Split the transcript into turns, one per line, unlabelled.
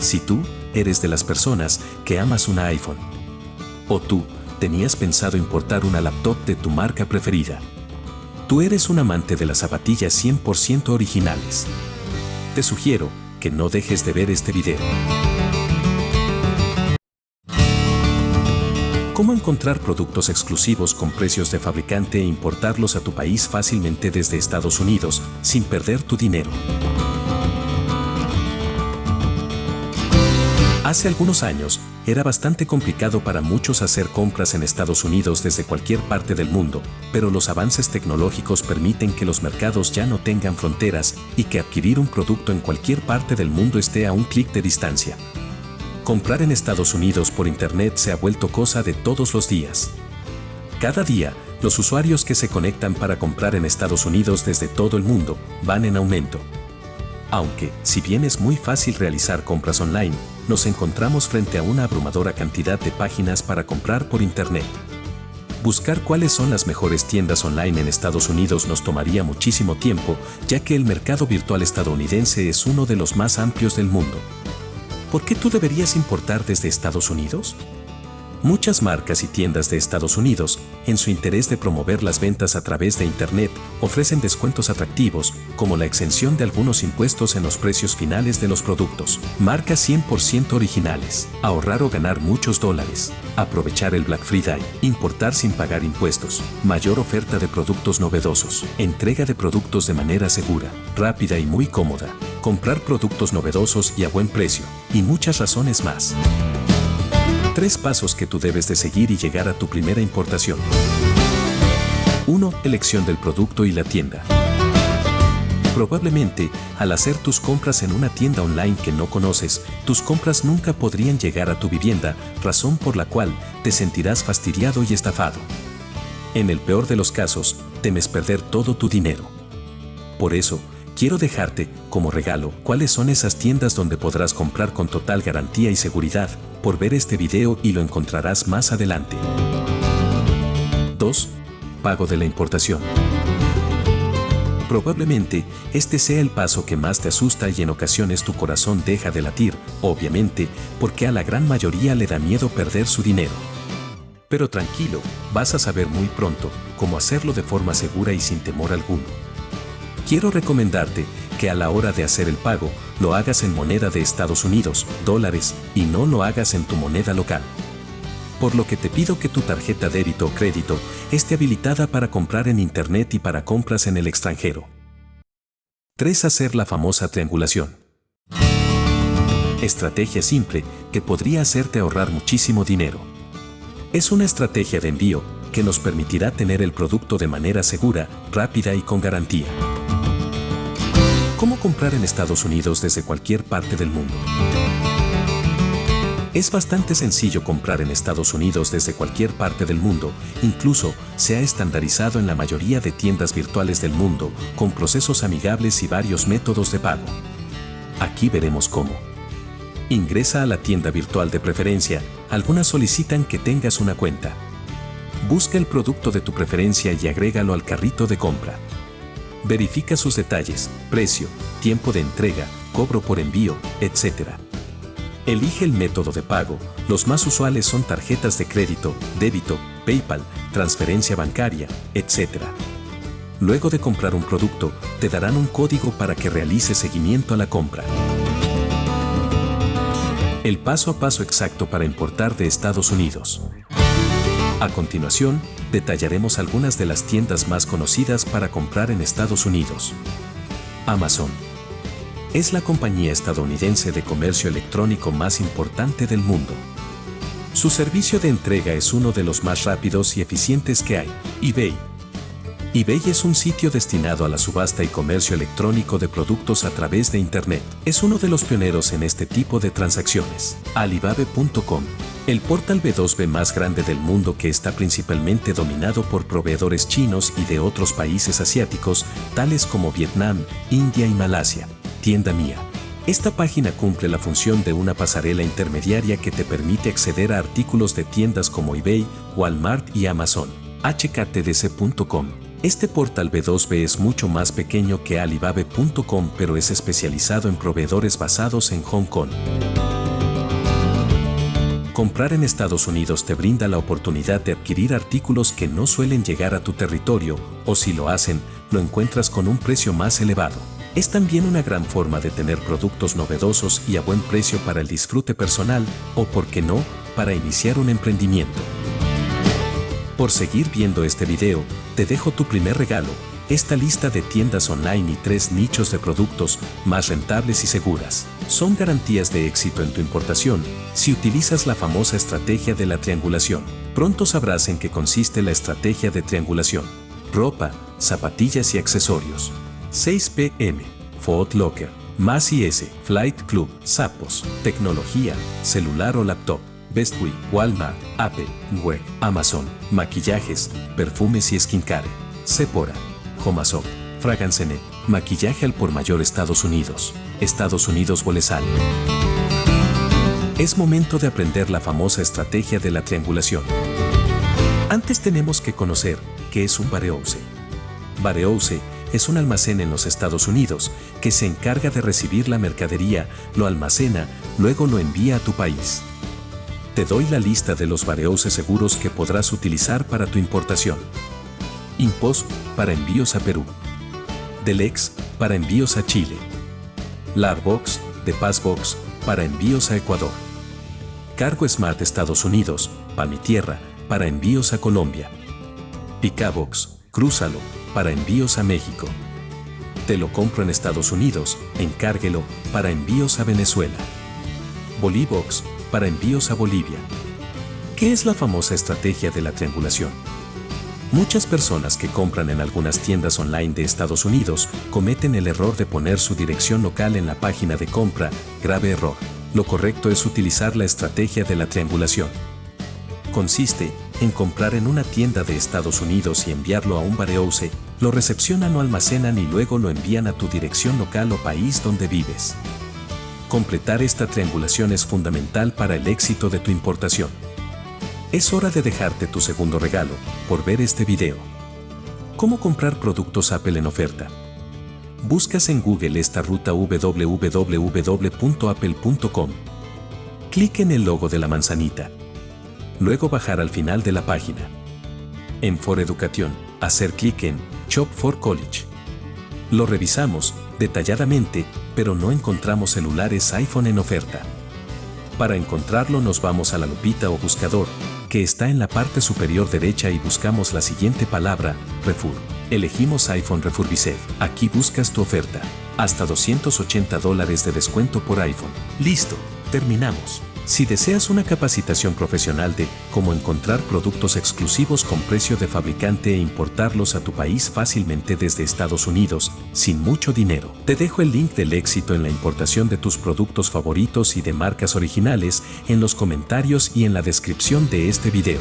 Si tú eres de las personas que amas un iPhone, o tú tenías pensado importar una laptop de tu marca preferida, tú eres un amante de las zapatillas 100% originales. Te sugiero que no dejes de ver este video. ¿Cómo encontrar productos exclusivos con precios de fabricante e importarlos a tu país fácilmente desde Estados Unidos sin perder tu dinero? Hace algunos años, era bastante complicado para muchos hacer compras en Estados Unidos desde cualquier parte del mundo, pero los avances tecnológicos permiten que los mercados ya no tengan fronteras y que adquirir un producto en cualquier parte del mundo esté a un clic de distancia. Comprar en Estados Unidos por Internet se ha vuelto cosa de todos los días. Cada día, los usuarios que se conectan para comprar en Estados Unidos desde todo el mundo van en aumento. Aunque, si bien es muy fácil realizar compras online, nos encontramos frente a una abrumadora cantidad de páginas para comprar por Internet. Buscar cuáles son las mejores tiendas online en Estados Unidos nos tomaría muchísimo tiempo, ya que el mercado virtual estadounidense es uno de los más amplios del mundo. ¿Por qué tú deberías importar desde Estados Unidos? Muchas marcas y tiendas de Estados Unidos, en su interés de promover las ventas a través de Internet, ofrecen descuentos atractivos, como la exención de algunos impuestos en los precios finales de los productos, marcas 100% originales, ahorrar o ganar muchos dólares, aprovechar el Black Friday, importar sin pagar impuestos, mayor oferta de productos novedosos, entrega de productos de manera segura, rápida y muy cómoda, comprar productos novedosos y a buen precio, y muchas razones más. Tres pasos que tú debes de seguir y llegar a tu primera importación. 1. Elección del producto y la tienda. Probablemente, al hacer tus compras en una tienda online que no conoces, tus compras nunca podrían llegar a tu vivienda, razón por la cual te sentirás fastidiado y estafado. En el peor de los casos, temes perder todo tu dinero. Por eso, quiero dejarte, como regalo, cuáles son esas tiendas donde podrás comprar con total garantía y seguridad, por ver este video y lo encontrarás más adelante. 2. Pago de la importación. Probablemente, este sea el paso que más te asusta y en ocasiones tu corazón deja de latir, obviamente, porque a la gran mayoría le da miedo perder su dinero. Pero tranquilo, vas a saber muy pronto cómo hacerlo de forma segura y sin temor alguno. Quiero recomendarte que a la hora de hacer el pago, lo hagas en moneda de Estados Unidos, dólares, y no lo hagas en tu moneda local. Por lo que te pido que tu tarjeta débito o crédito esté habilitada para comprar en Internet y para compras en el extranjero. 3. Hacer la famosa triangulación. Estrategia simple que podría hacerte ahorrar muchísimo dinero. Es una estrategia de envío que nos permitirá tener el producto de manera segura, rápida y con garantía. ¿Cómo comprar en Estados Unidos desde cualquier parte del mundo? Es bastante sencillo comprar en Estados Unidos desde cualquier parte del mundo, incluso se ha estandarizado en la mayoría de tiendas virtuales del mundo, con procesos amigables y varios métodos de pago. Aquí veremos cómo. Ingresa a la tienda virtual de preferencia, algunas solicitan que tengas una cuenta. Busca el producto de tu preferencia y agrégalo al carrito de compra. Verifica sus detalles, precio, tiempo de entrega, cobro por envío, etc. Elige el método de pago. Los más usuales son tarjetas de crédito, débito, PayPal, transferencia bancaria, etc. Luego de comprar un producto, te darán un código para que realices seguimiento a la compra. El paso a paso exacto para importar de Estados Unidos. A continuación, detallaremos algunas de las tiendas más conocidas para comprar en Estados Unidos. Amazon. Es la compañía estadounidense de comercio electrónico más importante del mundo. Su servicio de entrega es uno de los más rápidos y eficientes que hay. eBay eBay es un sitio destinado a la subasta y comercio electrónico de productos a través de Internet. Es uno de los pioneros en este tipo de transacciones. Alibaba.com el portal B2B más grande del mundo que está principalmente dominado por proveedores chinos y de otros países asiáticos, tales como Vietnam, India y Malasia. Tienda Mía. Esta página cumple la función de una pasarela intermediaria que te permite acceder a artículos de tiendas como eBay, Walmart y Amazon. hktdc.com Este portal B2B es mucho más pequeño que Alibaba.com pero es especializado en proveedores basados en Hong Kong. Comprar en Estados Unidos te brinda la oportunidad de adquirir artículos que no suelen llegar a tu territorio o si lo hacen, lo encuentras con un precio más elevado. Es también una gran forma de tener productos novedosos y a buen precio para el disfrute personal o, por qué no, para iniciar un emprendimiento. Por seguir viendo este video, te dejo tu primer regalo, esta lista de tiendas online y tres nichos de productos más rentables y seguras. Son garantías de éxito en tu importación si utilizas la famosa estrategia de la triangulación. Pronto sabrás en qué consiste la estrategia de triangulación. Ropa, zapatillas y accesorios. 6 pm, Foot Locker, Más S, Flight Club, Sapos, tecnología, celular o laptop. Bestway, Walmart, Apple, Web, Amazon, maquillajes, perfumes y skincare, Sephora, Homazop, Fragrancenet, maquillaje al por mayor Estados Unidos, Estados Unidos Bolesal. Es momento de aprender la famosa estrategia de la triangulación. Antes tenemos que conocer qué es un warehouse. Warehouse es un almacén en los Estados Unidos que se encarga de recibir la mercadería, lo almacena, luego lo envía a tu país. Te doy la lista de los warehouses seguros que podrás utilizar para tu importación. Impost para envíos a Perú. Delex para envíos a Chile. Larbox de Passbox para envíos a Ecuador. Cargo Smart Estados Unidos, para mi tierra, para envíos a Colombia. Picabox, Crúzalo, para envíos a México. Te lo compro en Estados Unidos, encárguelo, para envíos a Venezuela. Bolibox, para envíos a Bolivia. ¿Qué es la famosa estrategia de la triangulación? Muchas personas que compran en algunas tiendas online de Estados Unidos cometen el error de poner su dirección local en la página de compra, grave error. Lo correcto es utilizar la estrategia de la triangulación. Consiste en comprar en una tienda de Estados Unidos y enviarlo a un warehouse, lo recepcionan o almacenan y luego lo envían a tu dirección local o país donde vives. Completar esta triangulación es fundamental para el éxito de tu importación. Es hora de dejarte tu segundo regalo por ver este video. ¿Cómo comprar productos Apple en oferta? Buscas en Google esta ruta www.apple.com. Clic en el logo de la manzanita. Luego bajar al final de la página. En For Education, hacer clic en Shop for College. Lo revisamos detalladamente, pero no encontramos celulares iPhone en oferta. Para encontrarlo nos vamos a la lupita o buscador, que está en la parte superior derecha y buscamos la siguiente palabra, Refur. Elegimos iPhone Refurbished. Aquí buscas tu oferta. Hasta 280 dólares de descuento por iPhone. Listo, terminamos. Si deseas una capacitación profesional de cómo encontrar productos exclusivos con precio de fabricante e importarlos a tu país fácilmente desde Estados Unidos, sin mucho dinero, te dejo el link del éxito en la importación de tus productos favoritos y de marcas originales en los comentarios y en la descripción de este video.